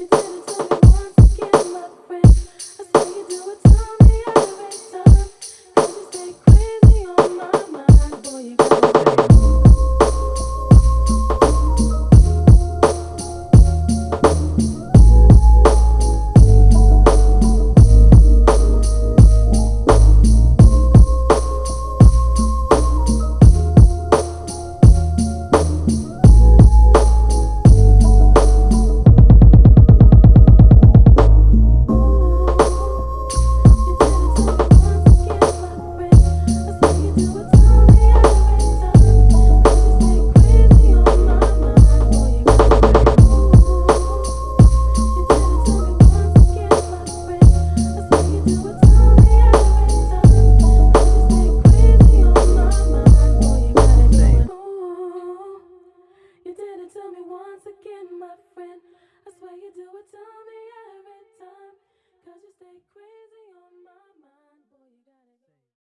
Consider